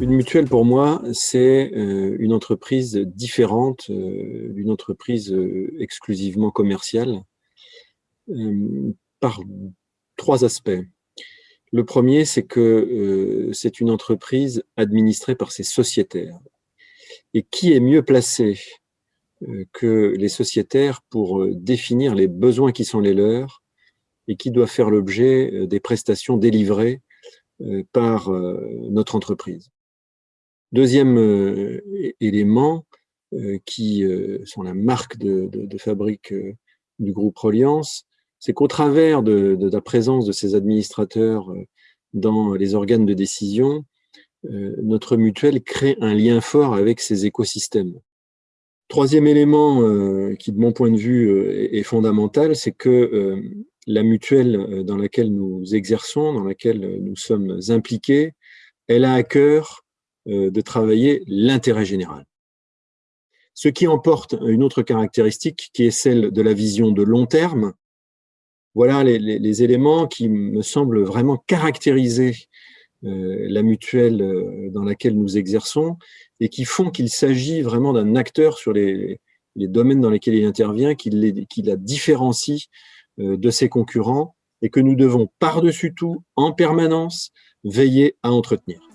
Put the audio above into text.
Une mutuelle, pour moi, c'est euh, une entreprise différente euh, d'une entreprise euh, exclusivement commerciale par trois aspects. Le premier, c'est que c'est une entreprise administrée par ses sociétaires. Et qui est mieux placé que les sociétaires pour définir les besoins qui sont les leurs et qui doivent faire l'objet des prestations délivrées par notre entreprise? Deuxième euh, élément, euh, qui euh, sont la marque de, fabrique du groupe Reliance, c'est qu'au travers de, la présence de ces administrateurs dans les organes de décision, notre mutuelle crée un lien fort avec ces écosystèmes. Troisième élément qui, de mon point de vue, est, fondamental, c'est que la mutuelle dans laquelle nous exerçons, dans laquelle nous sommes impliqués, elle a à cœur de travailler l'intérêt général. Ce qui emporte une autre caractéristique qui est celle de la vision de long terme. Voilà les, éléments qui me semblent vraiment caractériser euh, la mutuelle euh, dans laquelle nous exerçons et qui font qu'il s'agit vraiment d'un acteur sur les, domaines dans lesquels il intervient, qui, la différencie de ses concurrents et que nous devons par-dessus tout, en permanence, veiller à entretenir.